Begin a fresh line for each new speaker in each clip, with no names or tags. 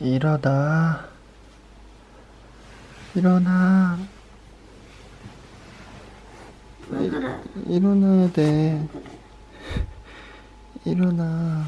일어나. 일어나.
왜 그래?
일어나야 돼. 일어나.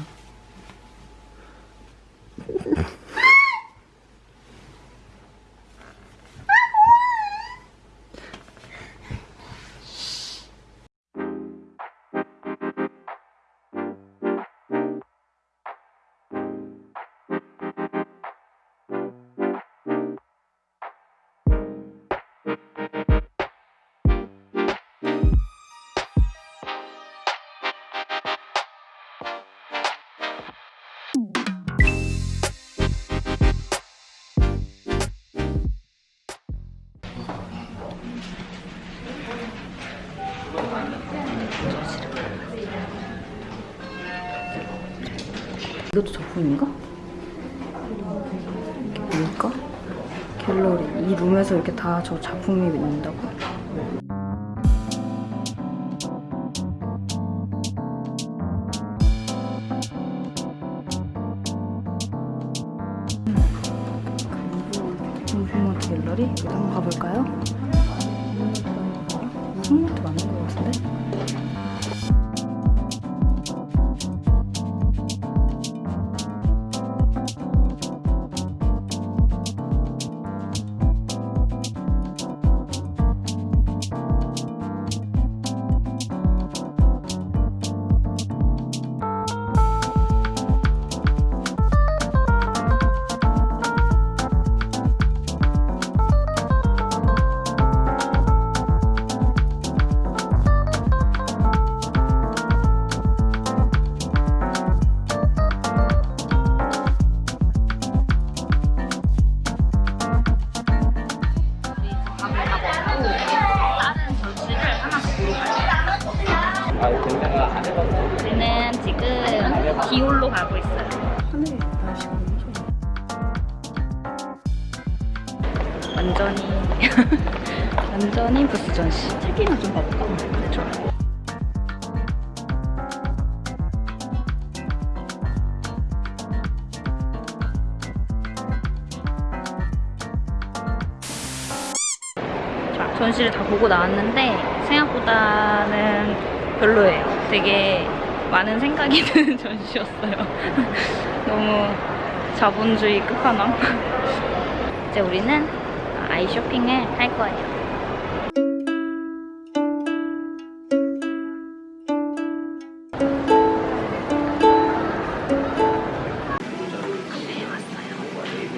이것도 작품인가? 이게 뭘까? 갤러리. 이 룸에서 이렇게 다 저 작품이 있는다고? 무슨마트 갤러리? 여기 한번 가볼까요? 무슨마트 맞는 것 같은데? 완전히 완전히 부스 전시. 책이나 좀 봐볼까? 좋아. 자, 전시를 다 보고 나왔는데 생각보다는 별로예요. 되게 많은 생각이 드는 전시였어요. 너무 자본주의 끝판왕. 이제 우리는 아이 쇼핑을 할 거예요.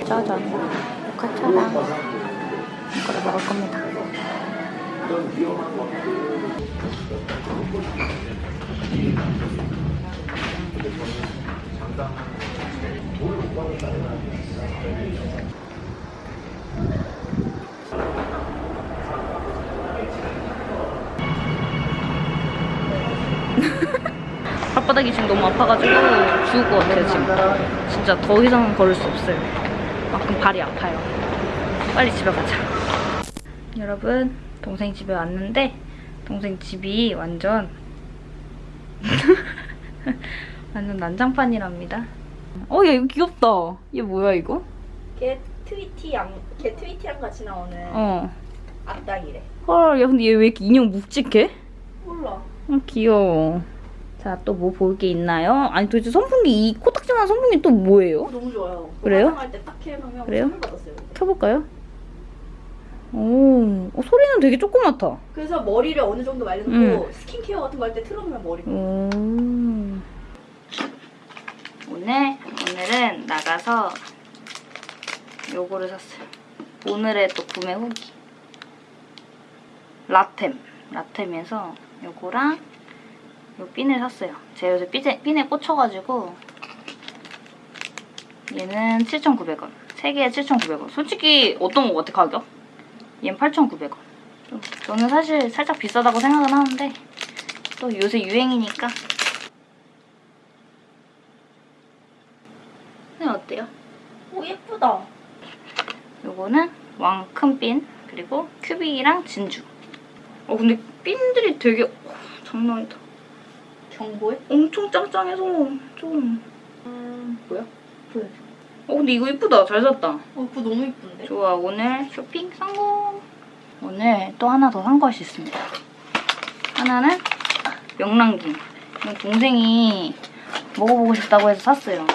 짜잔. 모카차랑 이거를 먹을 겁니다. 발바닥이 지금 너무 아파가지고 죽을 것 같아요 지금 진짜 더 이상 걸을 수 없어요 만큼 발이 아파요 빨리 집에 가자 여러분 동생 집에 왔는데 동생 집이 완전 완전 난장판이랍니다 어야 이거 귀엽다 얘 뭐야 이거?
걔 트위티양, 걔 트위티랑 같이 나오는
어
악당이래.
헐, 야 근데 얘 왜 이렇게 인형 묵직해?
몰라.
어, 귀여워. 자, 또 뭐 볼 게 있나요? 아니 도대체 선풍기, 이 코딱지만한 선풍기 또 뭐예요?
어, 너무 좋아요.
그래요?
화장할 때딱 해놓으면
그래요?
받았어요.
켜볼까요? 오, 어, 소리는 되게 조그맣다.
그래서 머리를 어느 정도 말려놓고 스킨케어 같은 거 할 때 틀어놓으면 머리.
오. 오늘, 오늘은 나가서 요거를 샀어요. 오늘의 또 구매 후기. 라템. 라템에서 요거랑 요 핀을 샀어요. 제가 요새 핀에, 핀에 꽂혀가지고 얘는 7,900원. 3개에 7,900원. 솔직히 어떤 거 같아, 가격? 얘는 8,900원. 저는 사실 살짝 비싸다고 생각은 하는데 또 요새 유행이니까 네, 어때요?
오 예쁘다.
요거는 왕큰 핀 그리고 큐빅이랑 진주 어 근데 핀들이 되게 어, 장난 아니다
경보에?
엄청 짱짱해서 좀
음 뭐야?
보여줘 어 근데 이거 이쁘다. 잘 샀다.
어, 그거 너무 이쁜데?
좋아 오늘 쇼핑 성공. 오늘 또 하나 더 산 것이 있습니다. 하나는 명란김. 이건 동생이 먹어보고 싶다고 해서 샀어요.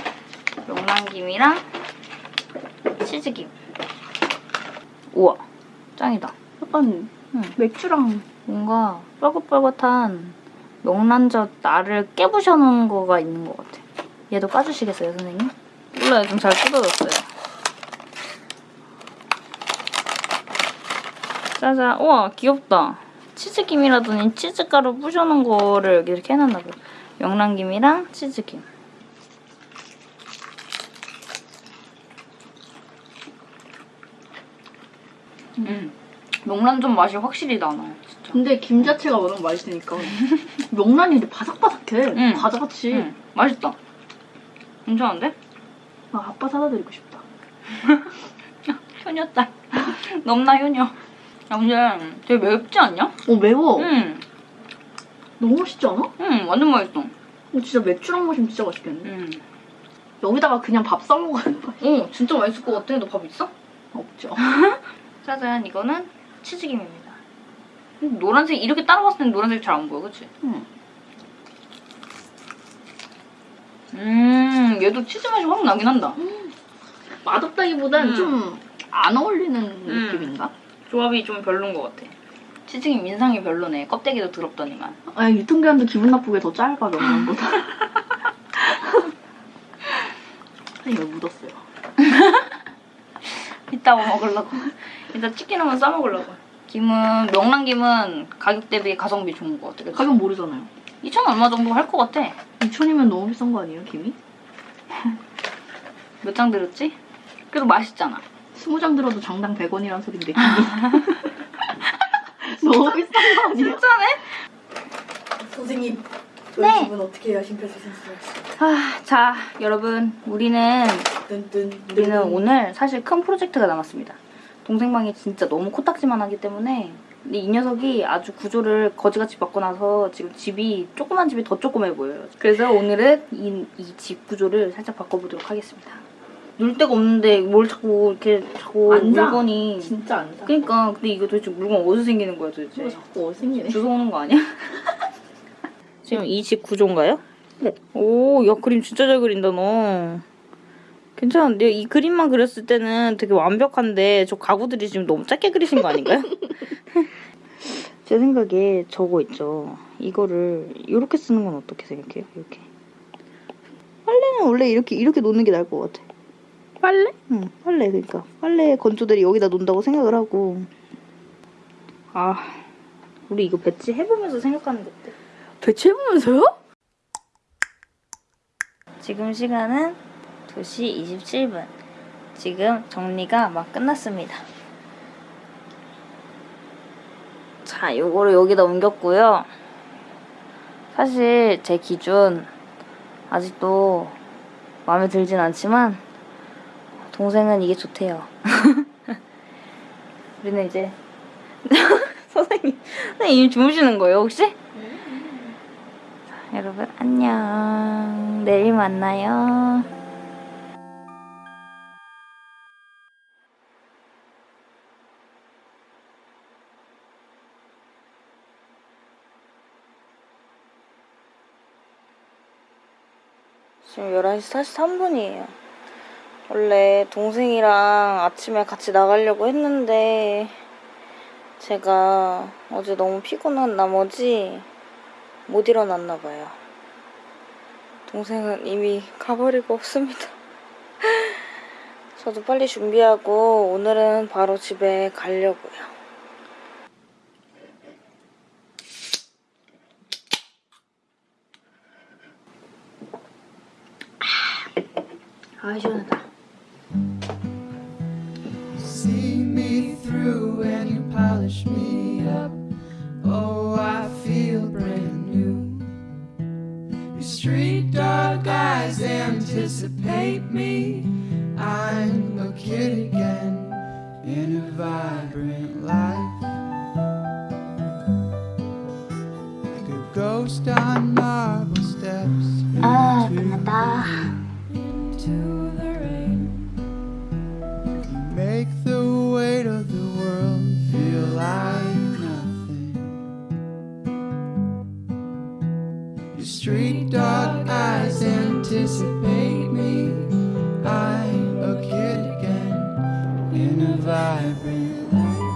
명란김이랑 치즈김. 우와 짱이다.
약간
응.
맥주랑
뭔가 뻘긋뻘긋한 명란젓 알을 깨부셔 놓은 거가 있는 것 같아. 얘도 까주시겠어요, 선생님? 몰라요, 좀 잘 뜯어졌어요. 짜잔, 우와, 귀엽다. 치즈김이라더니 치즈가루 부셔놓은 거를 여기 이렇게 해놨나 봐. 명란김이랑 치즈김. 음, 명란젓 맛이 확실히 나나요, 진짜.
근데 김 자체가 워낙 맛있으니까 명란이 근데 바삭바삭해
응.
과자같이
응, 맛있다. 괜찮은데?
아, 아빠 사다 드리고 싶다
효녀딸. 넘나 효녀. 근데 되게 맵지 않냐?
어 매워
응,
너무 맛있지 않아? 어,
응, 완전 맛있어.
진짜 맥주랑 마시면 진짜 맛있겠네
응.
여기다가 그냥 밥 싸먹어야 돼
오, 진짜 맛있을 것 같아. 너 밥 있어?
없죠
짜잔, 이거는 치즈김입니다. 노란색, 이렇게 따라 봤을 땐 노란색이 잘안 보여, 그치?
응.
음, 얘도 치즈 맛이 확 나긴 한다.
맛없다기보단
음.
좀안 어울리는
음.
느낌인가?
조합이 좀 별론 것 같아. 치즈김 인상이 별로네. 껍데기도 더럽더니만.
아 유통기한도 기분 나쁘게 더 짧아 명란보다 이거 묻었어요
이따가 먹으려고. 이따 치킨 한번 싸 먹으려고. 김은 명란김은 가격 대비 가성비 좋은 것 같아. 그치?
가격 모르잖아요
2천 얼마 정도 할 것 같아.
2천이면 너무 비싼 거 아니에요 김이?
몇 장 들었지? 그래도 맛있잖아.
20장 들어도 장당 100원이란 소린데 김이 너무 비싼 거 아니에요?
진짜네?
선생님
저희 네.
집은 어떻게 해야 심폐소생술을
아, 자, 여러분. 우리는, 우리는 오늘 사실 큰 프로젝트가 남았습니다. 동생 방이 진짜 너무 코딱지만 하기 때문에 근데 이 녀석이 아주 구조를 거지같이 바꿔놔서 지금 집이 조그만 집이 더 조그매 보여요. 그래서 오늘은 이 집 구조를 살짝 바꿔보도록 하겠습니다. 놀 데가 없는데 뭘 자꾸 이렇게 자꾸
앉아.
물건이
진짜 안 사.
그러니까 근데 이거 도대체 물건 어디서 생기는 거야
이거
도대체?
자꾸 어생기네
주워 오는 거 아니야? 지금 이 집 구조인가요?
네.
오, 야 그림 진짜 잘 그린다 너. 괜찮은데요? 이 그림만 그렸을 때는 되게 완벽한데 저 가구들이 지금 너무 짧게 그리신 거 아닌가요? 제 생각에 저거 있죠. 이거를 이렇게 쓰는 건 어떻게 생각해요? 이렇게. 빨래는 원래 이렇게 이렇게 놓는 게 나을 것 같아.
빨래?
응, 빨래 그러니까 빨래 건조들이 여기다 놓는다고 생각을 하고. 아, 우리 이거 배치 해보면서 생각하는 게 어때?
배치 해보면서요?
지금 시간은 2시 27분. 지금 정리가 막 끝났습니다. 자, 요거를 여기다 옮겼고요. 사실 제 기준 아직도 마음에 들진 않지만 동생은 이게 좋대요. 우리는 이제 선생님, 선생님 주무시는 거예요 혹시? 자, 여러분 안녕. 내일 만나요. 지금 11시 43분이에요. 원래 동생이랑 아침에 같이 나가려고 했는데 제가 어제 너무 피곤한 나머지 못 일어났나 봐요. 동생은 이미 가버리고 없습니다. 저도 빨리 준비하고 오늘은 바로 집에 가려고요. 아 시원하다.
Anticipate me. I'm a kid again in a vibrant life. Like a ghost on dark eyes anticipate me. I'm a kid again in a vibrant life.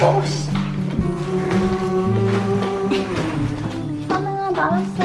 Boş. Bana bağırsa.